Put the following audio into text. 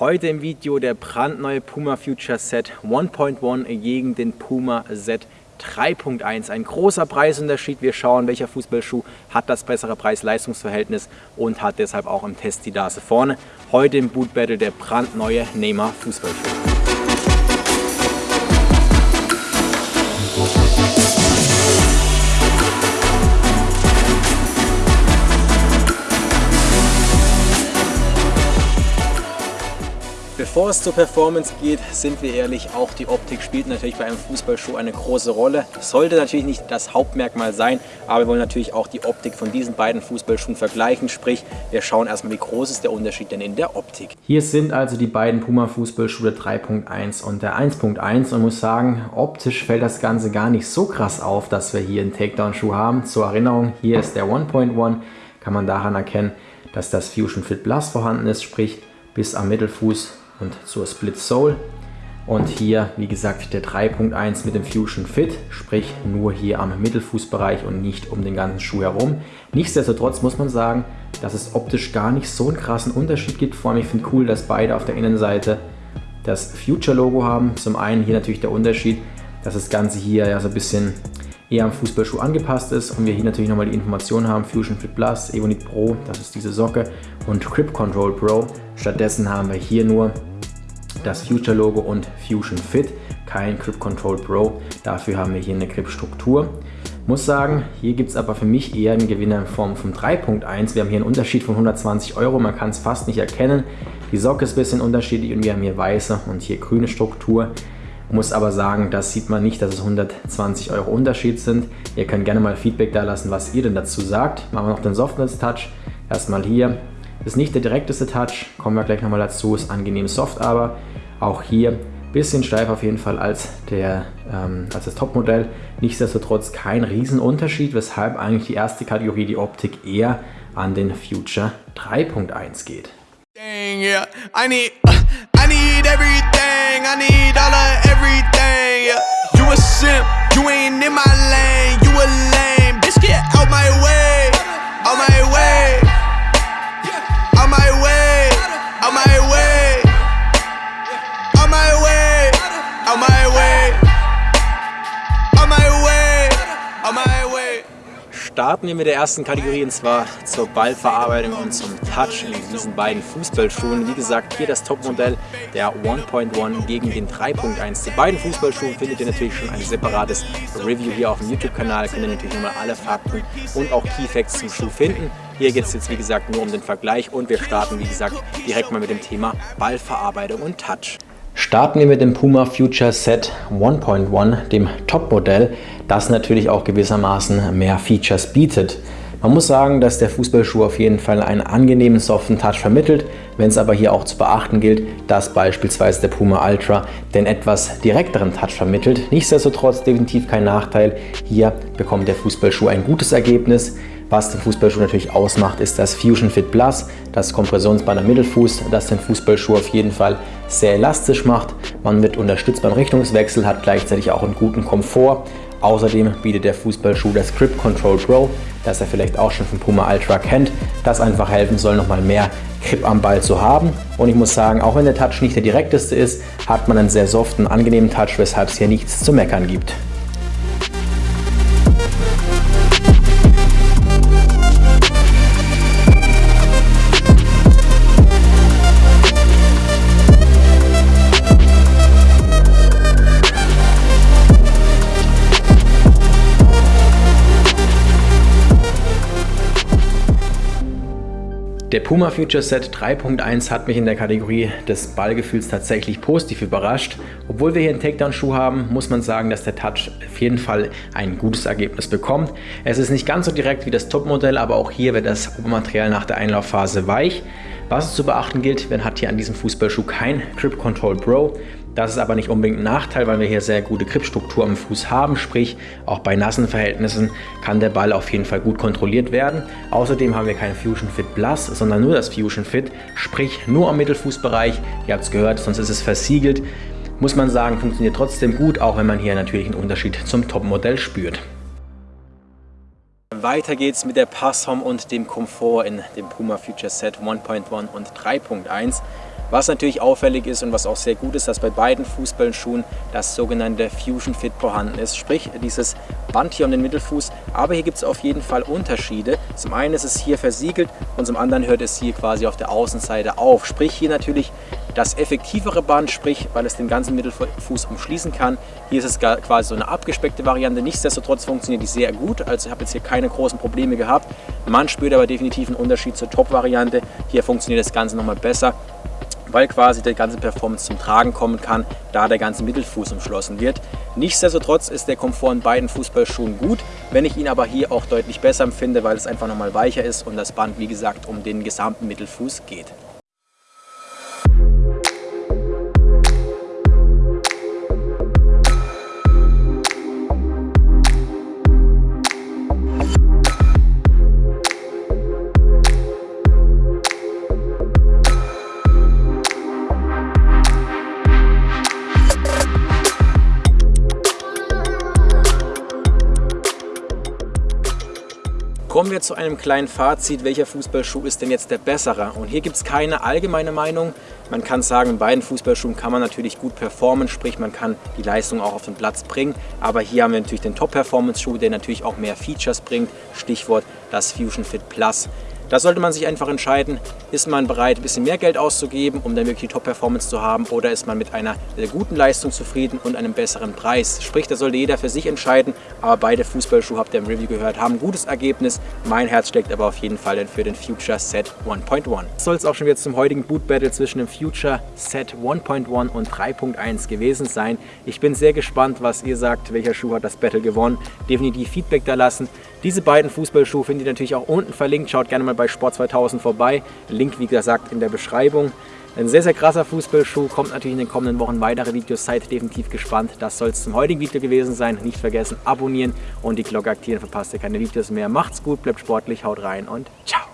Heute im Video der brandneue Puma Future Set 1.1 gegen den Puma Z 3.1. Ein großer Preisunterschied. Wir schauen, welcher Fußballschuh hat das bessere Preis-Leistungs-Verhältnis und hat deshalb auch im Test die Nase vorne. Heute im Boot Battle der brandneue Neymar Fußballschuh. Bevor es zur Performance geht, sind wir ehrlich, auch die Optik spielt natürlich bei einem Fußballschuh eine große Rolle. Sollte natürlich nicht das Hauptmerkmal sein, aber wir wollen natürlich auch die Optik von diesen beiden Fußballschuhen vergleichen. Sprich, wir schauen erstmal, wie groß ist der Unterschied denn in der Optik. Hier sind also die beiden Puma Fußballschuhe 3.1 und der 1.1 und muss sagen, optisch fällt das Ganze gar nicht so krass auf, dass wir hier einen Takedown-Schuh haben. Zur Erinnerung, hier ist der 1.1, kann man daran erkennen, dass das Fusion Fit Plus vorhanden ist, sprich bis am Mittelfuß und zur Split Sole. Und hier, wie gesagt, der 3.1 mit dem Fusion Fit, sprich nur hier am Mittelfußbereich und nicht um den ganzen Schuh herum. Nichtsdestotrotz muss man sagen, dass es optisch gar nicht so einen krassen Unterschied gibt. Vor allem, ich finde cool, dass beide auf der Innenseite das Future-Logo haben. Zum einen hier natürlich der Unterschied, dass das Ganze hier ja so ein bisschen eher am Fußballschuh angepasst ist und wir hier natürlich nochmal die Informationen haben, Fusion Fit Plus, Evonit Pro, das ist diese Socke und Grip Control Pro. Stattdessen haben wir hier nur das Future Logo und Fusion Fit, kein Grip Control Pro. Dafür haben wir hier eine Grip-Struktur. Muss sagen, hier gibt es aber für mich eher einen Gewinner in Form von 3.1. Wir haben hier einen Unterschied von 120 Euro, man kann es fast nicht erkennen. Die Socke ist ein bisschen unterschiedlich und wir haben hier weiße und hier grüne Struktur. Muss aber sagen, das sieht man nicht, dass es 120 Euro Unterschied sind. Ihr könnt gerne mal Feedback da lassen, was ihr denn dazu sagt. Machen wir noch den Softness Touch. Erstmal hier ist nicht der direkteste Touch, kommen wir gleich nochmal dazu, ist angenehm soft, aber auch hier bisschen steif auf jeden Fall als, der, ähm, als das Topmodell. Nichtsdestotrotz kein Riesenunterschied, weshalb eigentlich die erste Kategorie, die Optik, eher an den Future 3.1 geht. Dang, yeah. I need, I need everything, I need all of everything, yeah. You a simp, you ain't in my lane, you a lame, bitch get out my way, out my way. Starten wir mit der ersten Kategorie und zwar zur Ballverarbeitung und zum Touch in diesen beiden Fußballschuhen. Wie gesagt, hier das Topmodell der 1.1 gegen den 3.1. Die beiden Fußballschuhe findet ihr natürlich schon ein separates Review hier auf dem YouTube-Kanal. Könnt ihr natürlich nochmal alle Fakten und auch Keyfacts zum Schuh finden. Hier geht es jetzt wie gesagt nur um den Vergleich und wir starten wie gesagt direkt mal mit dem Thema Ballverarbeitung und Touch. Starten wir mit dem Puma Future Set 1.1, dem Topmodell, das natürlich auch gewissermaßen mehr Features bietet. Man muss sagen, dass der Fußballschuh auf jeden Fall einen angenehmen soften Touch vermittelt, wenn es aber hier auch zu beachten gilt, dass beispielsweise der Puma Ultra den etwas direkteren Touch vermittelt. Nichtsdestotrotz definitiv kein Nachteil. Hier bekommt der Fußballschuh ein gutes Ergebnis. Was den Fußballschuh natürlich ausmacht, ist das Fusion Fit Plus, das Kompressionsband am Mittelfuß, das den Fußballschuh auf jeden Fall sehr elastisch macht. Man wird unterstützt beim Richtungswechsel, hat gleichzeitig auch einen guten Komfort. Außerdem bietet der Fußballschuh das Grip Control Pro, das er vielleicht auch schon von Puma Ultra kennt, das einfach helfen soll, nochmal mehr Grip am Ball zu haben. Und ich muss sagen, auch wenn der Touch nicht der direkteste ist, hat man einen sehr soften, angenehmen Touch, weshalb es hier nichts zu meckern gibt. Der Puma Future Set 3.1 hat mich in der Kategorie des Ballgefühls tatsächlich positiv überrascht. Obwohl wir hier einen Takedown-Schuh haben, muss man sagen, dass der Touch auf jeden Fall ein gutes Ergebnis bekommt. Es ist nicht ganz so direkt wie das Topmodell, aber auch hier wird das Obermaterial nach der Einlaufphase weich. Was es zu beachten gilt, man hat hier an diesem Fußballschuh kein Grip Control Pro. Das ist aber nicht unbedingt ein Nachteil, weil wir hier sehr gute Gripstruktur am Fuß haben, sprich auch bei nassen Verhältnissen kann der Ball auf jeden Fall gut kontrolliert werden. Außerdem haben wir kein Fusion Fit Plus, sondern nur das Fusion Fit, sprich nur am Mittelfußbereich. Ihr habt es gehört, sonst ist es versiegelt. Muss man sagen, funktioniert trotzdem gut, auch wenn man hier natürlich einen Unterschied zum Topmodell spürt. Weiter geht's mit der Passform und dem Komfort in dem Puma Future Set 1.1 und 3.1. Was natürlich auffällig ist und was auch sehr gut ist, dass bei beiden Fußballschuhen das sogenannte Fusion Fit vorhanden ist, sprich dieses Band hier um den Mittelfuß. Aber hier gibt es auf jeden Fall Unterschiede. Zum einen ist es hier versiegelt und zum anderen hört es hier quasi auf der Außenseite auf. Sprich hier natürlich das effektivere Band, sprich weil es den ganzen Mittelfuß umschließen kann. Hier ist es quasi so eine abgespeckte Variante. Nichtsdestotrotz funktioniert die sehr gut. Also ich habe jetzt hier keine großen Probleme gehabt. Man spürt aber definitiv einen Unterschied zur Top-Variante. Hier funktioniert das Ganze nochmal besser weil quasi die ganze Performance zum Tragen kommen kann, da der ganze Mittelfuß umschlossen wird. Nichtsdestotrotz ist der Komfort in beiden Fußballschuhen gut, wenn ich ihn aber hier auch deutlich besser empfinde, weil es einfach nochmal weicher ist und das Band, wie gesagt, um den gesamten Mittelfuß geht. Kommen wir zu einem kleinen Fazit, welcher Fußballschuh ist denn jetzt der bessere? Und hier gibt es keine allgemeine Meinung. Man kann sagen, in beiden Fußballschuhen kann man natürlich gut performen, sprich man kann die Leistung auch auf den Platz bringen. Aber hier haben wir natürlich den Top-Performance-Schuh, der natürlich auch mehr Features bringt. Stichwort das Fusion Fit Plus. Da sollte man sich einfach entscheiden, ist man bereit, ein bisschen mehr Geld auszugeben, um dann wirklich die Top-Performance zu haben oder ist man mit einer guten Leistung zufrieden und einem besseren Preis. Sprich, da sollte jeder für sich entscheiden, aber beide Fußballschuhe, habt ihr im Review gehört, haben ein gutes Ergebnis. Mein Herz steckt aber auf jeden Fall dann für den Future Set 1.1. Das soll es auch schon wieder zum heutigen Boot Battle zwischen dem Future Set 1.1 und 3.1 gewesen sein. Ich bin sehr gespannt, was ihr sagt, welcher Schuh hat das Battle gewonnen. Definitiv Feedback da lassen. Diese beiden Fußballschuhe findet ihr natürlich auch unten verlinkt. Schaut gerne mal bei Sport 2000 vorbei. Link, wie gesagt, in der Beschreibung. Ein sehr, sehr krasser Fußballschuh. Kommt natürlich in den kommenden Wochen weitere Videos. Seid definitiv gespannt. Das soll es zum heutigen Video gewesen sein. Nicht vergessen, abonnieren und die Glocke aktivieren. Verpasst ihr keine Videos mehr. Macht's gut, bleibt sportlich, haut rein und ciao.